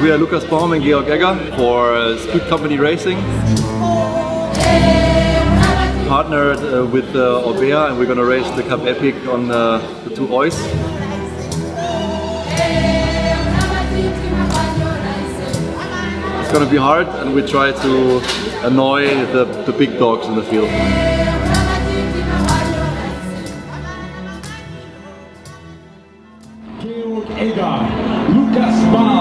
We are Lukas Baum and Georg Egger for uh, Speed Company Racing. Partnered uh, with uh, Orbea and we're gonna race the Cape Epic on uh, the two Oiz. It's gonna be hard and we try to annoy the, the big dogs in the field. Georg Egger, Lukas Baum.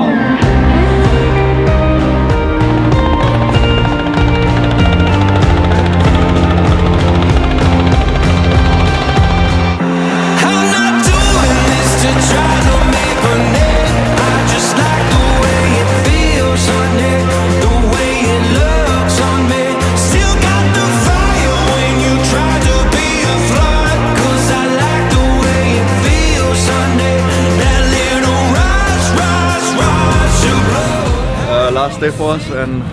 Last day for us and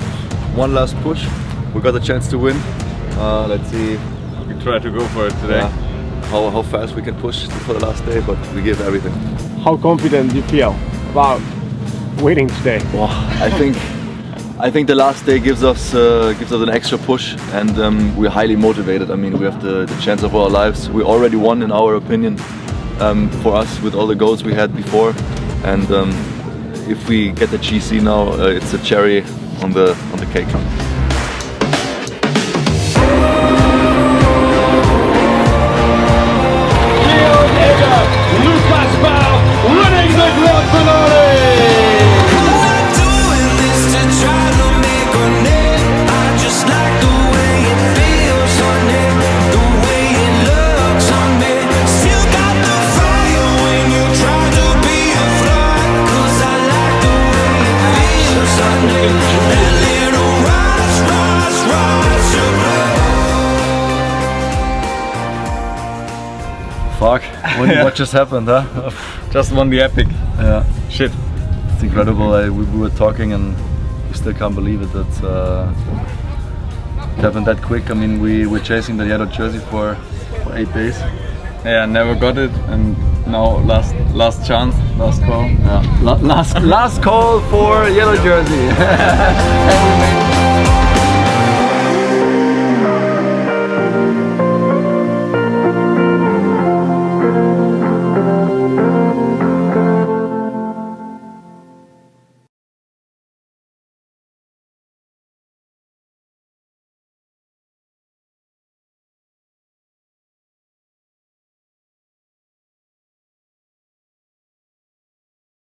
one last push. We got the chance to win. Uh, let's see We try to go for it today. yeah, how, how fast we can push for the last day, but we give everything. How confident do you feel about winning today? Wow, I think I think the last day gives us uh, gives us an extra push, and um, we're highly motivated. I mean, we have the, the chance of our lives. We already won, in our opinion, um, for us with all the goals we had before, and um, if we get the GC now, uh, it's a cherry on the on the cake. Fuck! What, what just happened, huh? Just won the epic. yeah, Shit. it's incredible. I, we, we were talking, and we still can't believe it. That uh, it happened that quick. I mean, we were chasing the yellow jersey for, for eight days. Yeah, never got it, and now last last chance, last call. Yeah. La- last last call for yellow jersey. and we made